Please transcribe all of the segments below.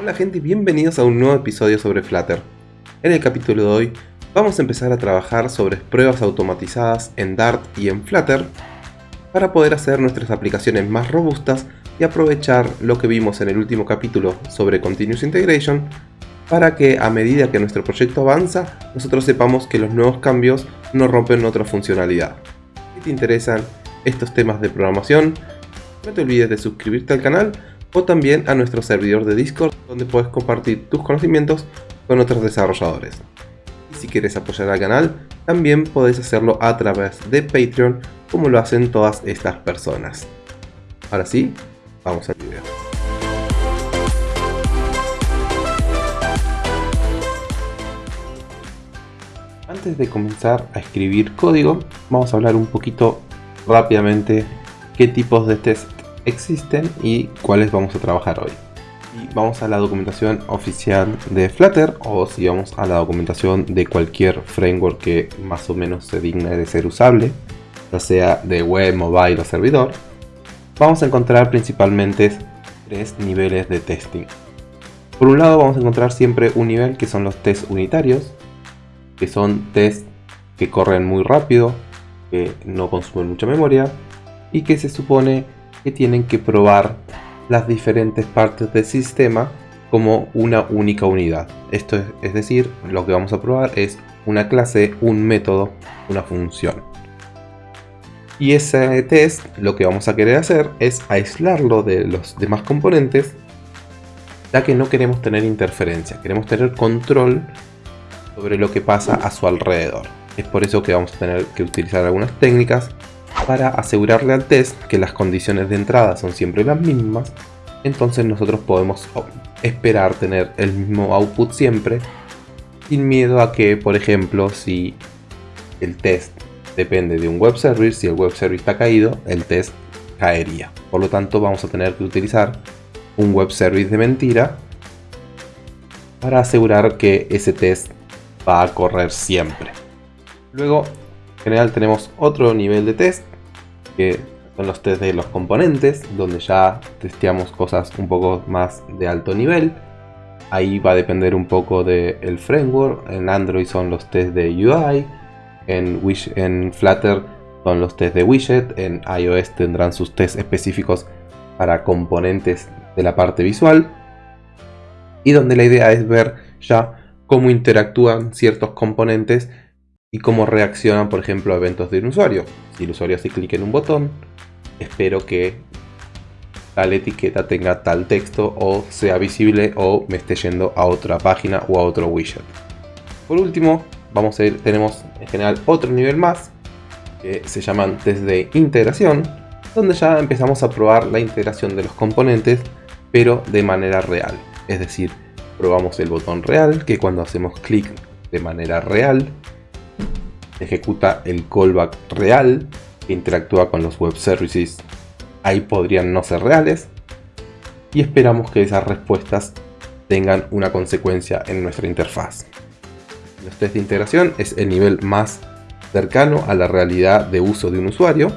Hola gente y bienvenidos a un nuevo episodio sobre Flutter. En el capítulo de hoy vamos a empezar a trabajar sobre pruebas automatizadas en Dart y en Flutter para poder hacer nuestras aplicaciones más robustas y aprovechar lo que vimos en el último capítulo sobre Continuous Integration para que a medida que nuestro proyecto avanza nosotros sepamos que los nuevos cambios no rompen otra funcionalidad. Si te interesan estos temas de programación, no te olvides de suscribirte al canal o también a nuestro servidor de Discord donde puedes compartir tus conocimientos con otros desarrolladores. Y si quieres apoyar al canal, también podés hacerlo a través de Patreon como lo hacen todas estas personas. Ahora sí, vamos al video. Antes de comenzar a escribir código, vamos a hablar un poquito rápidamente qué tipos de test existen y cuáles vamos a trabajar hoy. Y vamos a la documentación oficial de Flutter o si vamos a la documentación de cualquier framework que más o menos se digne de ser usable, ya sea de web, mobile o servidor, vamos a encontrar principalmente tres niveles de testing. Por un lado vamos a encontrar siempre un nivel que son los test unitarios, que son test que corren muy rápido, que no consumen mucha memoria y que se supone que tienen que probar las diferentes partes del sistema como una única unidad. Esto es, decir, lo que vamos a probar es una clase, un método, una función. Y ese test lo que vamos a querer hacer es aislarlo de los demás componentes ya que no queremos tener interferencia, queremos tener control sobre lo que pasa a su alrededor. Es por eso que vamos a tener que utilizar algunas técnicas para asegurarle al test que las condiciones de entrada son siempre las mismas, entonces nosotros podemos esperar tener el mismo output siempre, sin miedo a que, por ejemplo, si el test depende de un web service, si el web service está caído, el test caería. Por lo tanto, vamos a tener que utilizar un web service de mentira para asegurar que ese test va a correr siempre. Luego, general tenemos otro nivel de test que son los test de los componentes, donde ya testeamos cosas un poco más de alto nivel. Ahí va a depender un poco del framework. En Android son los test de UI. En, en Flutter son los test de widget. En iOS tendrán sus tests específicos para componentes de la parte visual. Y donde la idea es ver ya cómo interactúan ciertos componentes y cómo reaccionan, por ejemplo, a eventos de un usuario. Si el usuario hace clic en un botón, espero que tal etiqueta tenga tal texto o sea visible o me esté yendo a otra página o a otro widget. Por último, vamos a tenemos en general otro nivel más que se llaman test de integración, donde ya empezamos a probar la integración de los componentes, pero de manera real. Es decir, probamos el botón real, que cuando hacemos clic de manera real ejecuta el callback real que interactúa con los web services. Ahí podrían no ser reales. Y esperamos que esas respuestas tengan una consecuencia en nuestra interfaz. Los test de integración es el nivel más cercano a la realidad de uso de un usuario.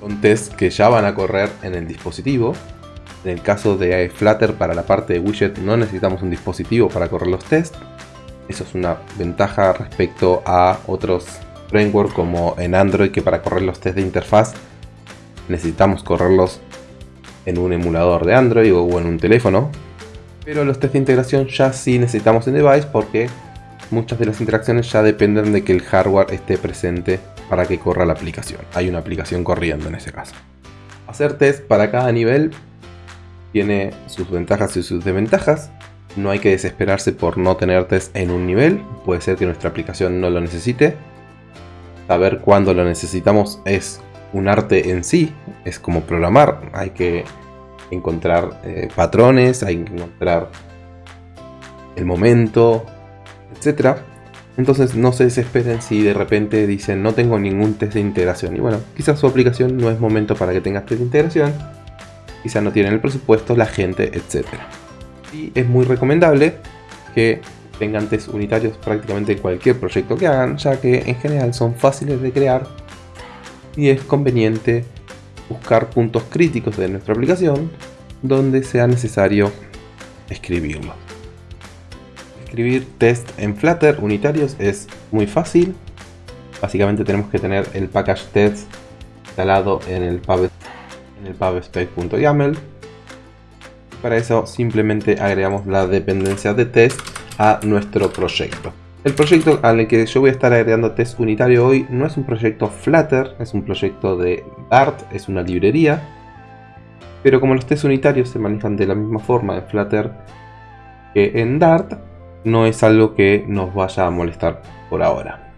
Son tests que ya van a correr en el dispositivo. En el caso de Flutter para la parte de widget no necesitamos un dispositivo para correr los tests eso es una ventaja respecto a otros frameworks como en Android que para correr los test de interfaz necesitamos correrlos en un emulador de Android o en un teléfono. Pero los test de integración ya sí necesitamos en device porque muchas de las interacciones ya dependen de que el hardware esté presente para que corra la aplicación. Hay una aplicación corriendo en ese caso. Hacer test para cada nivel tiene sus ventajas y sus desventajas. No hay que desesperarse por no tener test en un nivel, puede ser que nuestra aplicación no lo necesite. Saber cuándo lo necesitamos es un arte en sí, es como programar, hay que encontrar eh, patrones, hay que encontrar el momento, etc. Entonces no se desesperen si de repente dicen no tengo ningún test de integración. Y bueno, quizás su aplicación no es momento para que tengas test de integración, quizás no tienen el presupuesto, la gente, etcétera y es muy recomendable que tengan test unitarios prácticamente en cualquier proyecto que hagan, ya que en general son fáciles de crear y es conveniente buscar puntos críticos de nuestra aplicación donde sea necesario escribirlo. Escribir test en Flutter unitarios es muy fácil. Básicamente tenemos que tener el package test instalado en el pub. Para eso simplemente agregamos la dependencia de test a nuestro proyecto. El proyecto al que yo voy a estar agregando test unitario hoy no es un proyecto Flutter, es un proyecto de Dart, es una librería. Pero como los test unitarios se manejan de la misma forma en Flutter que en Dart, no es algo que nos vaya a molestar por ahora.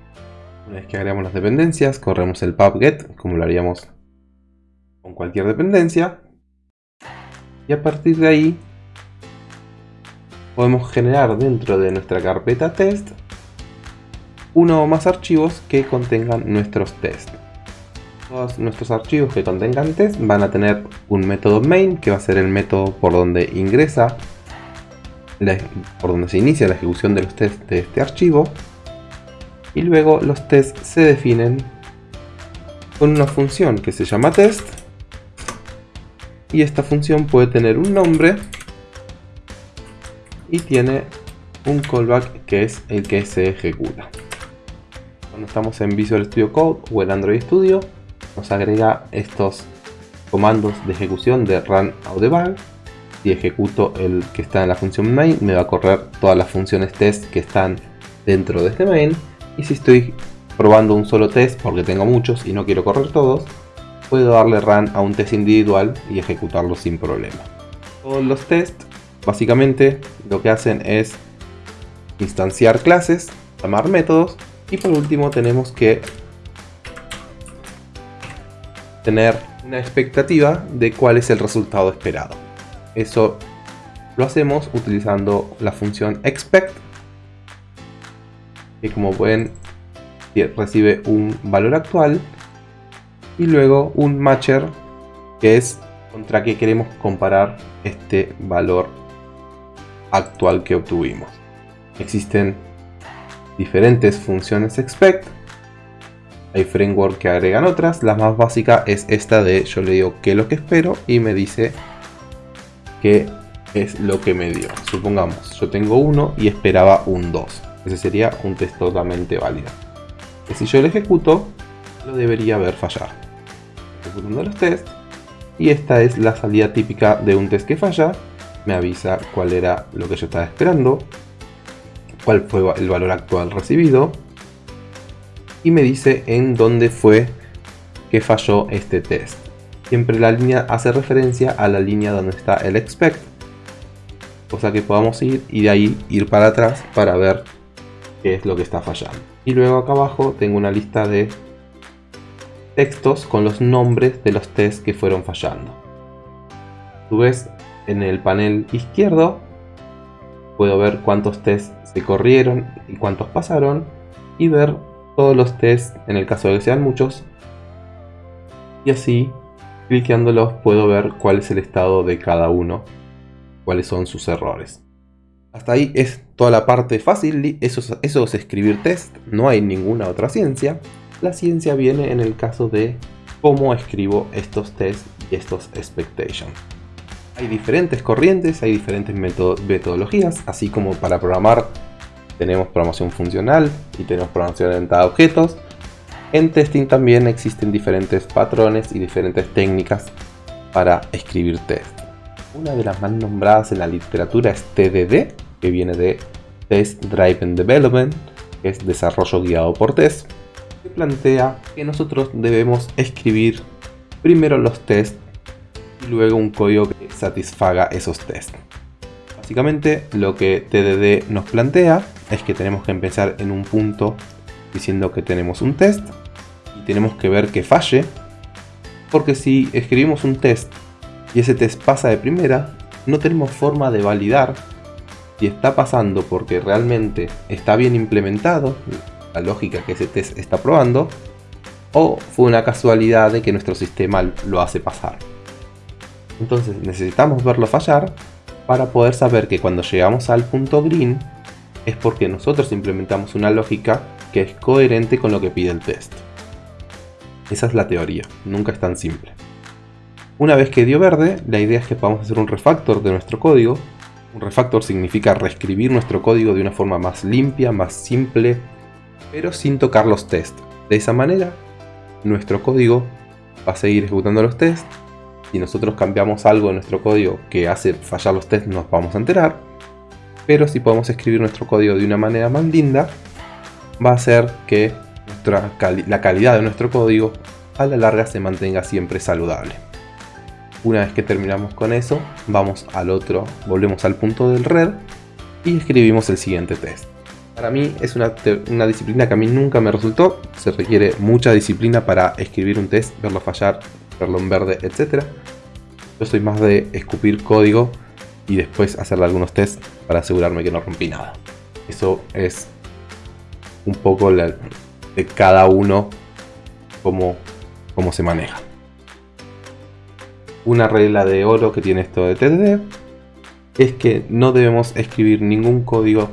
Una vez que agregamos las dependencias, corremos el pubget, como lo haríamos con cualquier dependencia. Y a partir de ahí podemos generar dentro de nuestra carpeta test uno o más archivos que contengan nuestros tests. Todos nuestros archivos que contengan test van a tener un método main que va a ser el método por donde ingresa por donde se inicia la ejecución de los tests de este archivo y luego los tests se definen con una función que se llama test y esta función puede tener un nombre y tiene un callback que es el que se ejecuta. Cuando estamos en Visual Studio Code o en Android Studio nos agrega estos comandos de ejecución de run out the bug si ejecuto el que está en la función main, me va a correr todas las funciones test que están dentro de este main. Y si estoy probando un solo test, porque tengo muchos y no quiero correr todos, puedo darle run a un test individual y ejecutarlo sin problema. Todos los tests, básicamente, lo que hacen es instanciar clases, llamar métodos y por último tenemos que tener una expectativa de cuál es el resultado esperado. Eso lo hacemos utilizando la función expect, que como pueden recibe un valor actual y luego un matcher que es contra que queremos comparar este valor actual que obtuvimos. Existen diferentes funciones expect, hay framework que agregan otras, la más básica es esta de yo le digo qué es lo que espero y me dice que es lo que me dio. Supongamos, yo tengo uno y esperaba un 2. Ese sería un test totalmente válido. Que si yo lo ejecuto, lo debería ver fallar. Ejecutando los tests. Y esta es la salida típica de un test que falla. Me avisa cuál era lo que yo estaba esperando. Cuál fue el valor actual recibido. Y me dice en dónde fue que falló este test. Siempre la línea hace referencia a la línea donde está el expect. Cosa que podamos ir y de ahí ir para atrás para ver qué es lo que está fallando. Y luego acá abajo tengo una lista de textos con los nombres de los tests que fueron fallando. Tú ves en el panel izquierdo puedo ver cuántos tests se corrieron y cuántos pasaron y ver todos los tests en el caso de que sean muchos y así Cliqueándolos puedo ver cuál es el estado de cada uno, cuáles son sus errores. Hasta ahí es toda la parte fácil, eso es, eso es escribir test, no hay ninguna otra ciencia. La ciencia viene en el caso de cómo escribo estos tests y estos expectations. Hay diferentes corrientes, hay diferentes metodologías, así como para programar tenemos programación funcional y tenemos programación orientada a objetos. En testing también existen diferentes patrones y diferentes técnicas para escribir test. Una de las más nombradas en la literatura es TDD, que viene de Test Driven Development, que es desarrollo guiado por test, plantea que nosotros debemos escribir primero los tests y luego un código que satisfaga esos tests. Básicamente lo que TDD nos plantea es que tenemos que empezar en un punto diciendo que tenemos un test y tenemos que ver que falle. Porque si escribimos un test y ese test pasa de primera, no tenemos forma de validar si está pasando porque realmente está bien implementado, la lógica que ese test está probando, o fue una casualidad de que nuestro sistema lo hace pasar. Entonces necesitamos verlo fallar para poder saber que cuando llegamos al punto green es porque nosotros implementamos una lógica que es coherente con lo que pide el test. Esa es la teoría, nunca es tan simple. Una vez que dio verde, la idea es que podamos hacer un refactor de nuestro código Un refactor significa reescribir nuestro código de una forma más limpia, más simple, pero sin tocar los tests. De esa manera, nuestro código va a seguir ejecutando los tests. Si nosotros cambiamos algo en nuestro código que hace fallar los tests, nos vamos a enterar. Pero si podemos escribir nuestro código de una manera más linda, va a hacer que la calidad de nuestro código a la larga se mantenga siempre saludable. Una vez que terminamos con eso, vamos al otro, volvemos al punto del red y escribimos el siguiente test. Para mí es una, una, disciplina que a mí nunca me resultó, se requiere mucha disciplina para escribir un test, verlo fallar, verlo en verde, etc. Yo soy más de escupir código y después hacerle algunos tests para asegurarme que no rompí nada. Eso es un poco de cada uno cómo, cómo se maneja una regla de oro que tiene esto de TDD es que no debemos escribir ningún código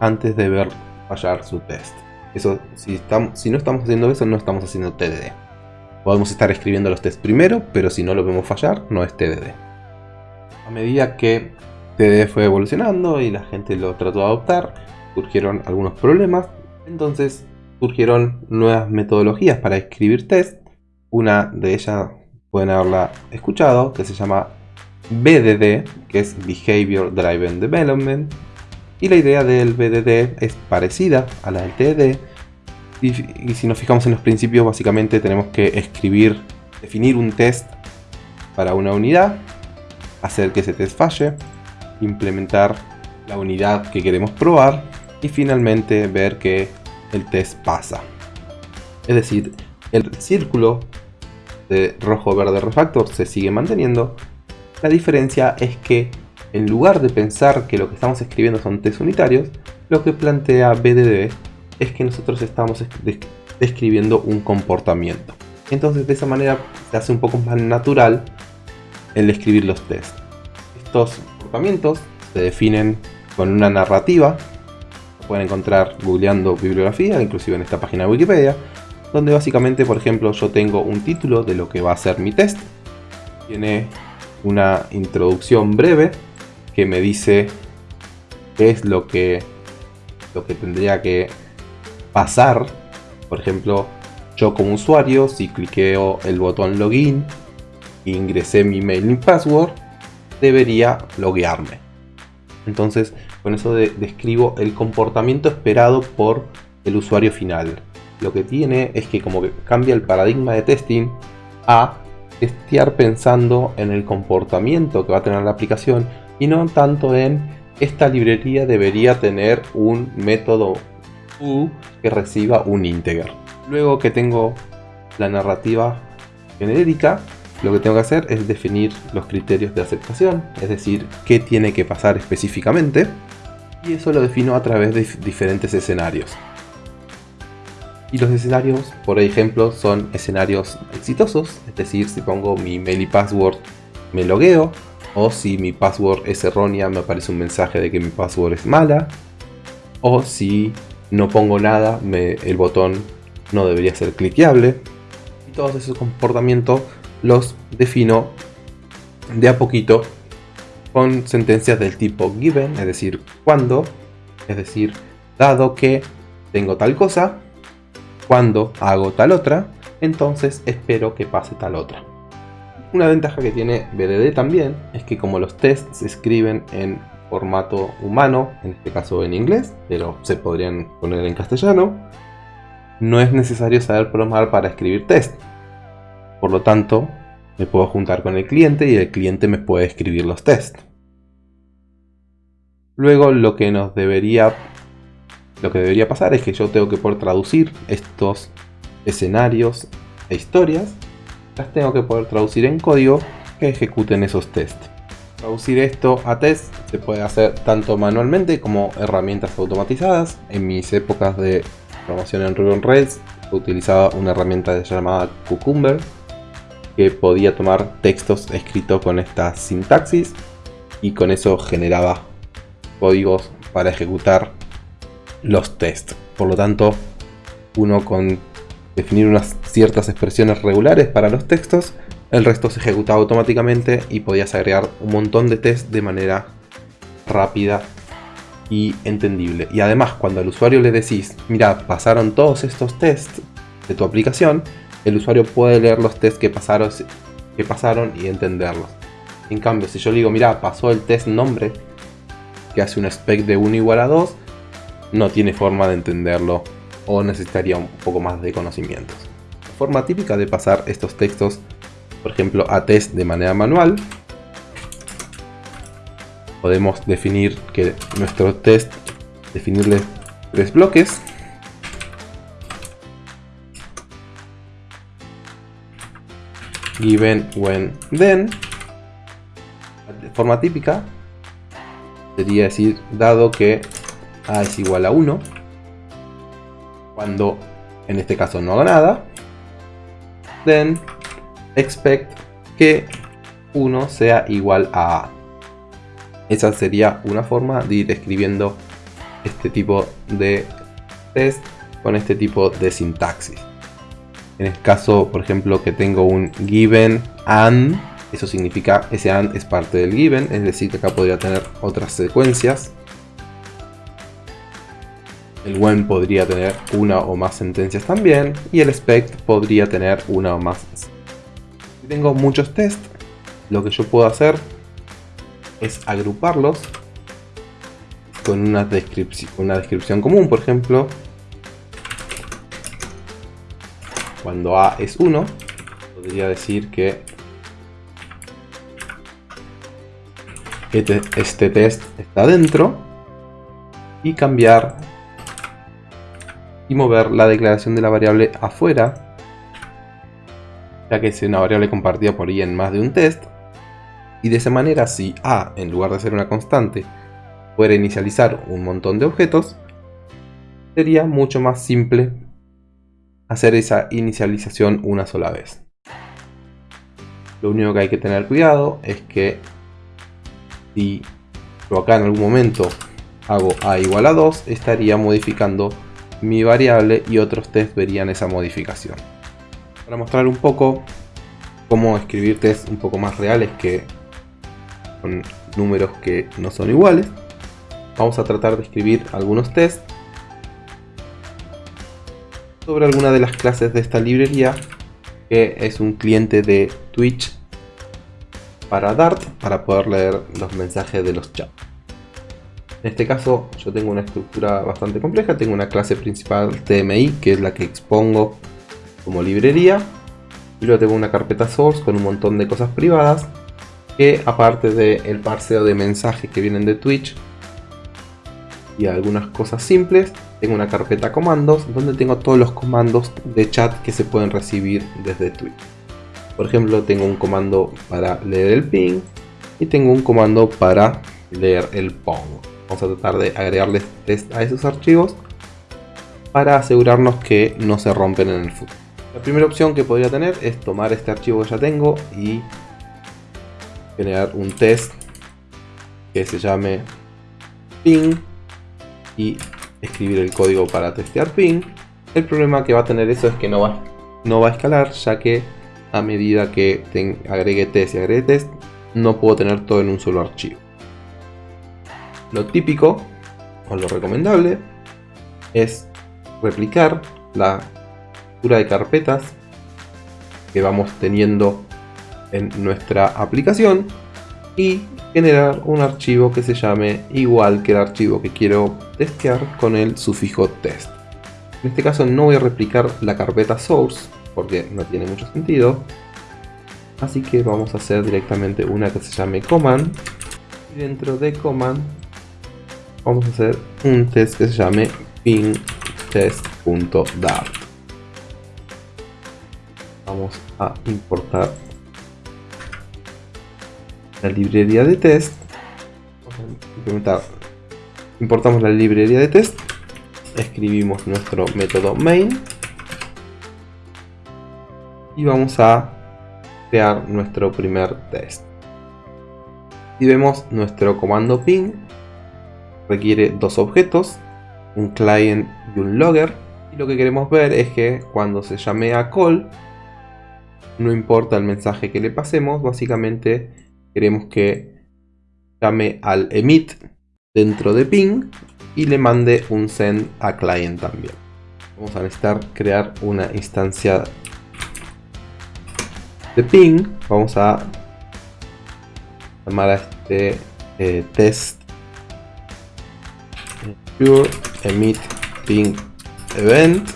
antes de ver fallar su test. Eso, si, estamos, si no estamos haciendo eso, no estamos haciendo TDD. Podemos estar escribiendo los tests primero, pero si no lo vemos fallar, no es TDD. A medida que TDD fue evolucionando y la gente lo trató de adoptar, surgieron algunos problemas. Entonces surgieron nuevas metodologías para escribir test. Una de ellas pueden haberla escuchado, que se llama BDD, que es Behavior Driven Development. Y la idea del BDD es parecida a la del TDD. Y, si nos fijamos en los principios, básicamente tenemos que escribir, definir un test para una unidad, hacer que ese test falle, implementar la unidad que queremos probar y finalmente ver que el test pasa. Es decir, el círculo de rojo-verde refactor se sigue manteniendo. La diferencia es que en lugar de pensar que lo que estamos escribiendo son test unitarios, lo que plantea BDD es que nosotros estamos describiendo un comportamiento. Entonces de esa manera se hace un poco más natural el escribir los tests. Estos comportamientos se definen con una narrativa. pueden encontrar googleando bibliografía, inclusive en esta página de Wikipedia donde básicamente, por ejemplo, yo tengo un título de lo que va a ser mi test. Tiene una introducción breve que me dice qué es lo que, lo que tendría que pasar. Por ejemplo, yo como usuario, si cliqueo el botón login e ingresé mi mail y password, debería loguearme. Entonces, con eso describo el comportamiento esperado por el usuario final lo que tiene es que como que cambia el paradigma de testing a testear pensando en el comportamiento que va a tener la aplicación y no tanto en esta librería debería tener un método U que reciba un integer. Luego que tengo la narrativa genérica, lo que tengo que hacer es definir los criterios de aceptación, es decir, qué tiene que pasar específicamente, y eso lo defino a través de diferentes escenarios. Y los escenarios, por ejemplo, son escenarios exitosos, es decir, si pongo mi mail y password me logueo, o si mi password es errónea me aparece un mensaje de que mi password es mala, o si no pongo nada, el botón no debería ser cliqueable. Y todos esos comportamientos los defino de a poquito con sentencias del tipo given, es decir, cuando, es decir, dado que tengo tal cosa, cuando hago tal otra, entonces espero que pase tal otra. Una ventaja que tiene BDD también es que como los tests se escriben en formato humano, en este caso en inglés, pero se podrían poner en castellano, no es necesario saber programar para escribir test. Por lo tanto, me puedo juntar con el cliente y el cliente me puede escribir los tests. Luego lo que nos debería lo que debería pasar es que yo tengo que poder traducir estos escenarios e historias, las tengo que poder traducir en código que ejecuten esos tests. Traducir esto a test se puede hacer tanto manualmente como herramientas automatizadas. En mis épocas de programación en Ruby on Rails utilizaba una herramienta llamada Cucumber que podía tomar textos escritos con esta sintaxis y con eso generaba códigos para ejecutar los tests. Por lo tanto, uno con definir unas ciertas expresiones regulares para los textos, el resto se ejecutaba automáticamente y podías agregar un montón de tests de manera rápida y entendible. Y además, cuando al usuario le decís, mira, pasaron todos estos tests de tu aplicación, el usuario puede leer los tests que pasaron, que pasaron y entenderlos. En cambio, si yo le digo, mira, pasó el test nombre, que hace un spec de 1 igual a 2, no tiene forma de entenderlo o necesitaría un poco más de conocimientos. La forma típica de pasar estos textos, por ejemplo, a test de manera manual, podemos definir que nuestro test, definirle tres bloques. Given, when, then. De forma típica sería decir, dado que a es igual a 1, cuando en este caso no haga nada, then expect que 1 sea igual a a. Esa sería una forma de ir escribiendo este tipo de test con este tipo de sintaxis. En el caso, por ejemplo, que tengo un given and, eso significa ese and es parte del given, es decir, que acá podría tener otras secuencias. El when podría tener una o más sentencias también, y el expect podría tener una o más. Si tengo muchos tests, lo que yo puedo hacer es agruparlos con una, descripción, una descripción común, por ejemplo, cuando A es 1, podría decir que este, este test está dentro y cambiar y mover la declaración de la variable afuera, ya que es una variable compartida por ahí en más de un test, y de esa manera si A, en lugar de ser una constante, fuera inicializar un montón de objetos, sería mucho más simple hacer esa inicialización una sola vez. Lo único que hay que tener cuidado es que si yo acá en algún momento hago A igual a 2, estaría modificando mi variable y otros test verían esa modificación. Para mostrar un poco cómo escribir test un poco más reales que con números que no son iguales. Vamos a tratar de escribir algunos tests sobre alguna de las clases de esta librería que es un cliente de Twitch para Dart para poder leer los mensajes de los chats. En este caso yo tengo una estructura bastante compleja, tengo una clase principal TMI que es la que expongo como librería y luego tengo una carpeta source con un montón de cosas privadas que aparte del parseo de mensajes que vienen de Twitch y algunas cosas simples, tengo una carpeta comandos donde tengo todos los comandos de chat que se pueden recibir desde Twitch. Por ejemplo, tengo un comando para leer el ping y tengo un comando para leer el pong. Vamos a tratar de agregarles test a esos archivos para asegurarnos que no se rompen en el futuro. La primera opción que podría tener es tomar este archivo que ya tengo y generar un test que se llame ping y escribir el código para testear ping. El problema que va a tener eso es que no va, no va a escalar ya que a medida que agregue test y agregue test no puedo tener todo en un solo archivo. Lo típico o lo recomendable es replicar la estructura de carpetas que vamos teniendo en nuestra aplicación y generar un archivo que se llame igual que el archivo que quiero testear con el sufijo test. En este caso no voy a replicar la carpeta source porque no tiene mucho sentido. Así que vamos a hacer directamente una que se llame command. Y dentro de command vamos a hacer un test que se llame pingtest.dart. Vamos a importar la librería de test. Importamos la librería de test. Escribimos nuestro método main. Y vamos a crear nuestro primer test. Y vemos nuestro comando ping. Requiere dos objetos. Un client y un logger. Y lo que queremos ver es que cuando se llame a call. No importa el mensaje que le pasemos. Básicamente queremos que llame al emit dentro de ping y le mande un send a client también. Vamos a necesitar crear una instancia de ping. Vamos a llamar a este eh, test pure emit ping event.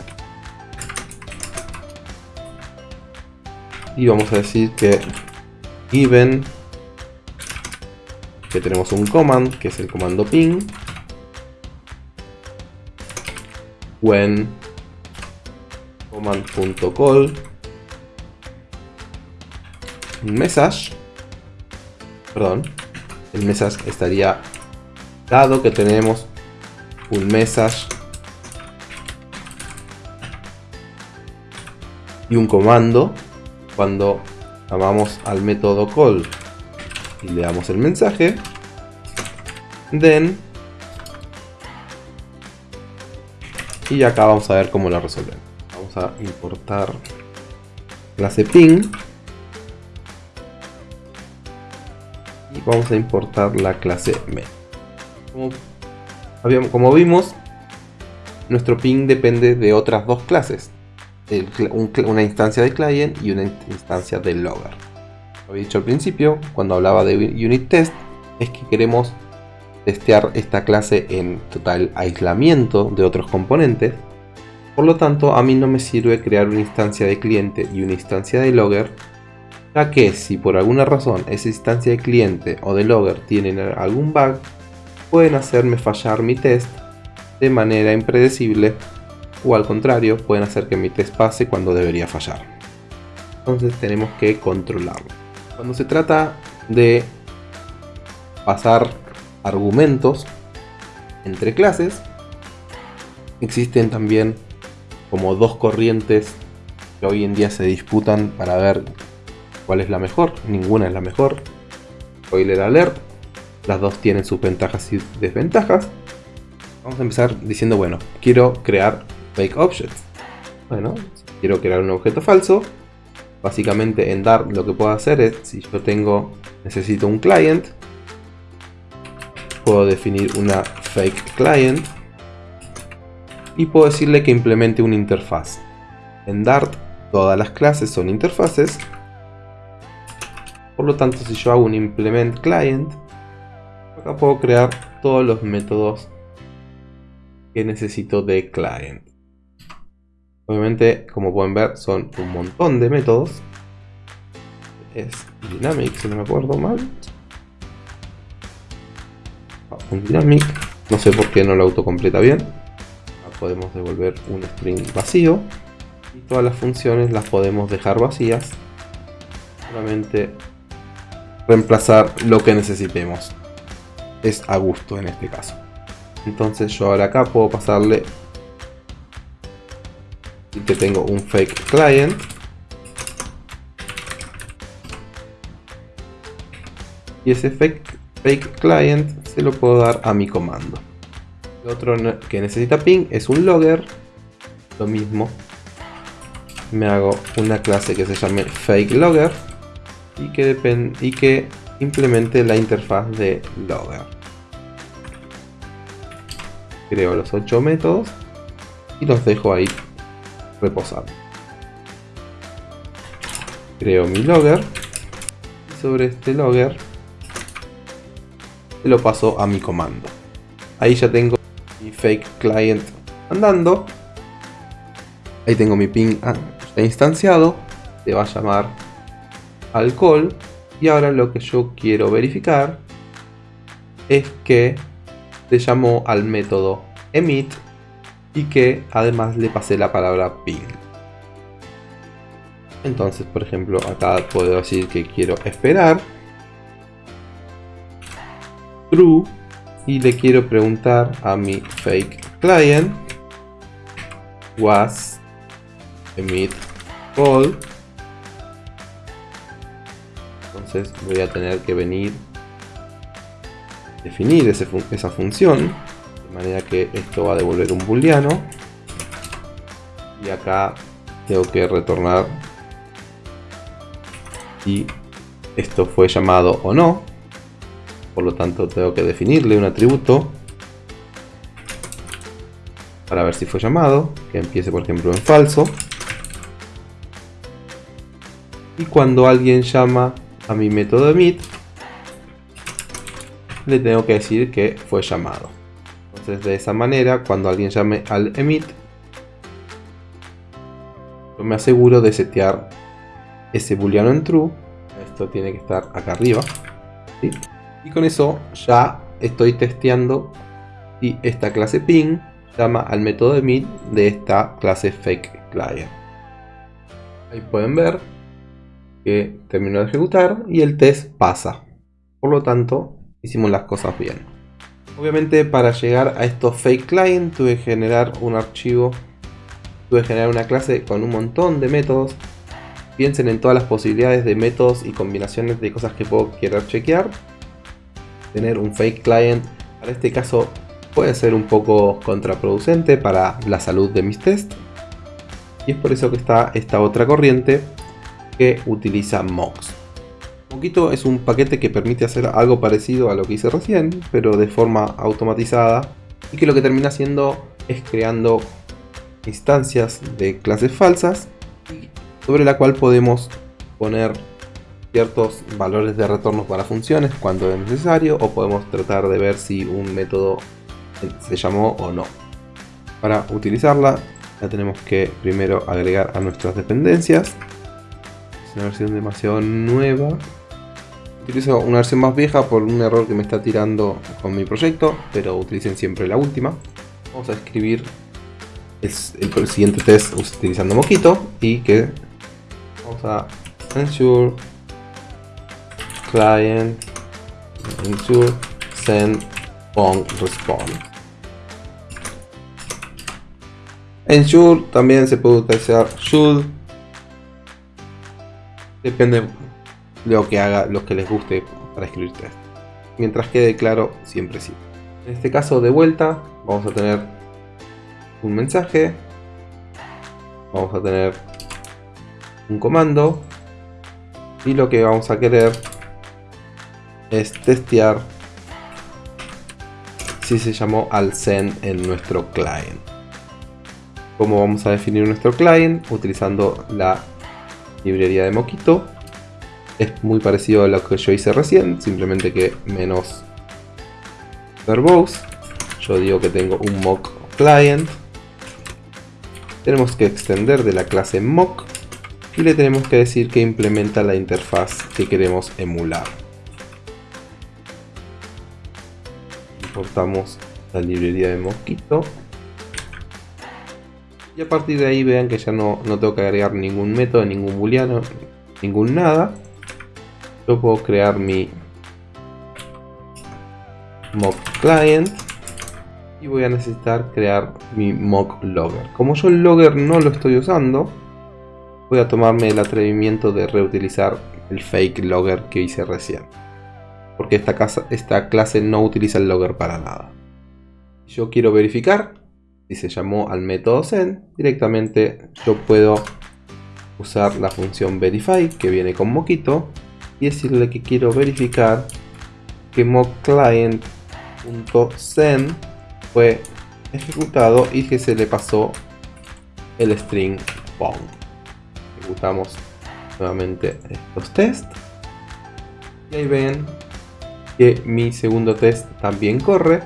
Y vamos a decir que given que tenemos un command que es el comando ping. When command.call message. Perdón. El message estaría dado que tenemos un message y un comando cuando llamamos al método call y le damos el mensaje. Then y acá vamos a ver cómo la resolvemos vamos a importar clase ping. Y vamos a importar la clase como como vimos, nuestro ping depende de otras dos clases. una instancia de client y una instancia de logger. Lo había dicho al principio, cuando hablaba de unit test, es que queremos testear esta clase en total aislamiento de otros componentes. Por lo tanto, a mí no me sirve crear una instancia de cliente y una instancia de logger, ya que si por alguna razón esa instancia de cliente o de logger tienen algún bug, pueden hacerme fallar mi test de manera impredecible o al contrario pueden hacer que mi test pase cuando debería fallar. Entonces tenemos que controlarlo. Cuando se trata de pasar argumentos entre clases, existen también como dos corrientes que hoy en día se disputan para ver cuál es la mejor. Ninguna es la mejor. Spoiler alert, las dos tienen sus ventajas y desventajas. Vamos a empezar diciendo, bueno, quiero crear fake objects. Bueno, quiero crear un objeto falso. Básicamente en Dart lo que puedo hacer es, si yo tengo, necesito un client, puedo definir una fake client y puedo decirle que implemente una interfaz. En Dart todas las clases son interfaces, por lo tanto si yo hago un implement client, Acá puedo crear todos los métodos que necesito de client. Obviamente, como pueden ver, son un montón de métodos. Es dynamic, si no me acuerdo mal. Ah, un dynamic. No sé por qué no lo autocompleta bien. Acá podemos devolver un string vacío. Y todas las funciones las podemos dejar vacías. Solamente reemplazar lo que necesitemos es a gusto en este caso. Entonces yo ahora acá puedo pasarle que tengo un fake client y ese fake, fake client se lo puedo dar a mi comando. Otro que necesita ping es un logger, lo mismo. Me hago una clase que se llame fake logger y que, y que implemente la interfaz de logger. Creo los 8 métodos y los dejo ahí reposando. Creo mi logger y sobre este logger lo paso a mi comando. Ahí ya tengo mi fake client andando. Ahí tengo mi ping ah, instanciado. Se va a llamar al call y ahora lo que yo quiero verificar es que le llamó al método emit y que además le pasé la palabra ping. Entonces, por ejemplo, acá puedo decir que quiero esperar. True. Y le quiero preguntar a mi fake client. Was emit call entonces voy a tener que venir definir esa función de manera que esto va a devolver un booleano. Y acá tengo que retornar. Si esto fue llamado o no. Por lo tanto tengo que definirle un atributo para ver si fue llamado, que empiece por ejemplo en falso. Y cuando alguien llama a mi método emit, le tengo que decir que fue llamado. Entonces de esa manera, cuando alguien llame al emit, yo me aseguro de setear ese booleano en true. Esto tiene que estar acá arriba. Y con eso ya estoy testeando si esta clase ping llama al método emit de esta clase fake client. Ahí pueden ver que terminó de ejecutar y el test pasa. Por lo tanto, hicimos las cosas bien. Obviamente para llegar a estos fake client tuve que generar un archivo, tuve que generar una clase con un montón de métodos. Piensen en todas las posibilidades de métodos y combinaciones de cosas que puedo querer chequear. Tener un fake client, para este caso puede ser un poco contraproducente para la salud de mis tests. Y es por eso que está esta otra corriente que utiliza mocks. Moquito es un paquete que permite hacer algo parecido a lo que hice recién, pero de forma automatizada y que lo que termina haciendo es creando instancias de clases falsas sobre la cual podemos poner ciertos valores de retorno para funciones cuando es necesario o podemos tratar de ver si un método se llamó o no. Para utilizarla la tenemos que primero agregar a nuestras dependencias. Es una versión demasiado nueva. Utilizo una versión más vieja por un error que me está tirando con mi proyecto, pero utilicen siempre la última. Vamos a escribir el, siguiente test utilizando Moquito y que vamos a ensure client ensure send on response Ensure también se puede utilizar should. Depende de lo que haga, lo que les guste para escribir test. Mientras quede claro, siempre sí. En este caso, de vuelta, vamos a tener un mensaje. Vamos a tener un comando. Y lo que vamos a querer es testear si se llamó al send en nuestro client cómo vamos a definir nuestro client utilizando la librería de Moquito. Es muy parecido a lo que yo hice recién, simplemente que menos verbose. Yo digo que tengo un mock client. Tenemos que extender de la clase mock y le tenemos que decir que implementa la interfaz que queremos emular. Importamos la librería de Moquito y a partir de ahí vean que ya no, no tengo que agregar ningún método, ningún booleano, ningún nada. Yo puedo crear mi mock client y voy a necesitar crear mi mock logger. Como yo el logger no lo estoy usando, voy a tomarme el atrevimiento de reutilizar el fake logger que hice recién. Porque esta, esta clase no utiliza el logger para nada. Yo quiero verificar si se llamó al método send, directamente yo puedo usar la función verify que viene con moquito y decirle que quiero verificar que mockclient.send fue ejecutado y que se le pasó el string pong. Ejecutamos nuevamente estos tests y ahí ven que mi segundo test también corre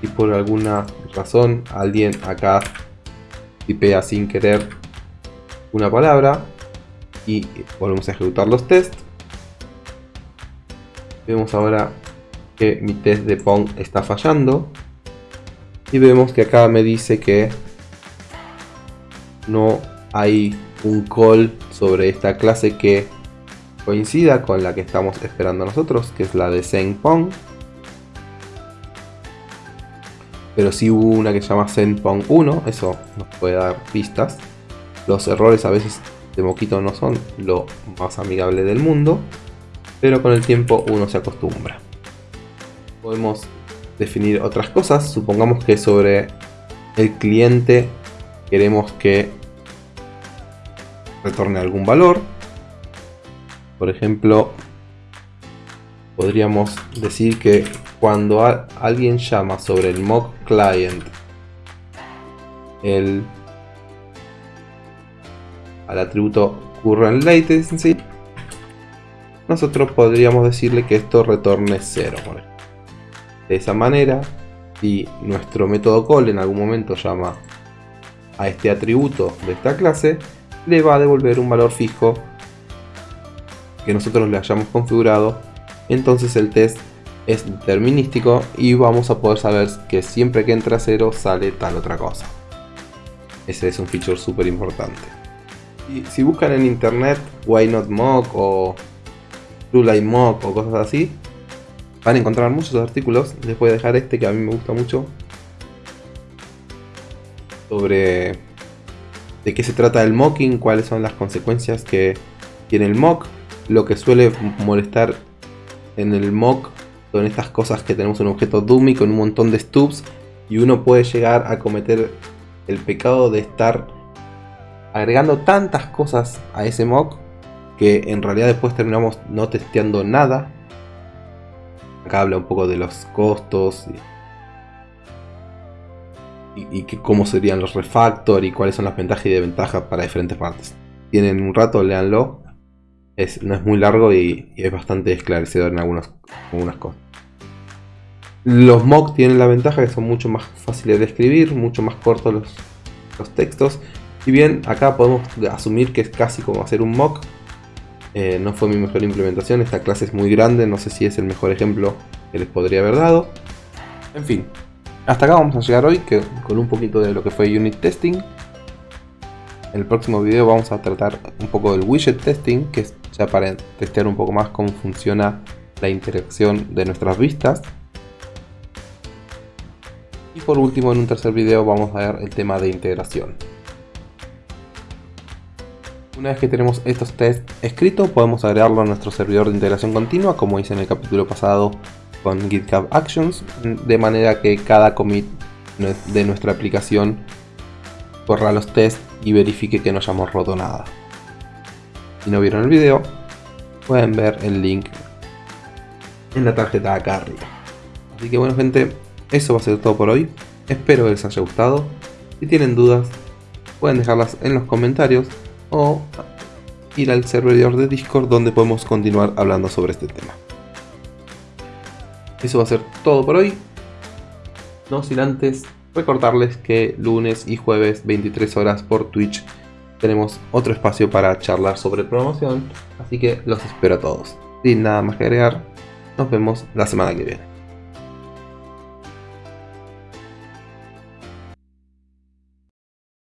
y por alguna razón alguien acá tipea sin querer una palabra y volvemos a ejecutar los tests vemos ahora que mi test de Pong está fallando y vemos que acá me dice que no hay un call sobre esta clase que coincida con la que estamos esperando nosotros que es la de Pong pero si hubo una que se llama ZenPong 1, eso nos puede dar pistas. Los errores a veces de Moquito no son lo más amigable del mundo, pero con el tiempo uno se acostumbra. Podemos definir otras cosas, supongamos que sobre el cliente queremos que retorne algún valor. Por ejemplo, podríamos decir que cuando alguien llama sobre el mock client el al atributo current latency nosotros podríamos decirle que esto retorne 0 de esa manera si nuestro método call en algún momento llama a este atributo de esta clase le va a devolver un valor fijo que nosotros le hayamos configurado entonces el test es determinístico y vamos a poder saber que siempre que entra 0 sale tal otra cosa. Ese es un feature súper importante. Si buscan en internet why not mock o light mock o cosas así van a encontrar muchos artículos. Les voy a dejar este que a mí me gusta mucho. Sobre de qué se trata el mocking, cuáles son las consecuencias que tiene el mock. Lo que suele molestar en el mock son estas cosas que tenemos un objeto dummy con un montón de stubs y uno puede llegar a cometer el pecado de estar agregando tantas cosas a ese mock que en realidad después terminamos no testeando nada. Acá habla un poco de los costos y, cómo serían los refactor y cuáles son las ventajas y desventajas para diferentes partes. Tienen un rato, léanlo. Es, no es muy largo y, es bastante esclarecedor en algunas, algunas cosas. Los mock tienen la ventaja que son mucho más fáciles de escribir, mucho más cortos los, los textos. Si bien acá podemos asumir que es casi como hacer un mock, eh, no fue mi mejor implementación, esta clase es muy grande, no sé si es el mejor ejemplo que les podría haber dado. En fin, hasta acá vamos a llegar hoy que, con un poquito de lo que fue unit testing. En el próximo video vamos a tratar un poco del widget testing, que para testear un poco más cómo funciona la interacción de nuestras vistas. Y por último, en un tercer video vamos a ver el tema de integración. Una vez que tenemos estos tests escritos, podemos agregarlo a nuestro servidor de integración continua, como hice en el capítulo pasado con GitHub Actions, de manera que cada commit de nuestra aplicación corra los tests y verifique que no hayamos roto nada. Si no vieron el video, pueden ver el link en la tarjeta acá arriba. Así que bueno gente, eso va a ser todo por hoy. Espero que les haya gustado. Si tienen dudas, pueden dejarlas en los comentarios o ir al servidor de Discord donde podemos continuar hablando sobre este tema. Eso va a ser todo por hoy. No sin antes recordarles que lunes y jueves 23 horas por Twitch tenemos otro espacio para charlar sobre promoción, así que los espero a todos. Sin nada más que agregar, nos vemos la semana que viene.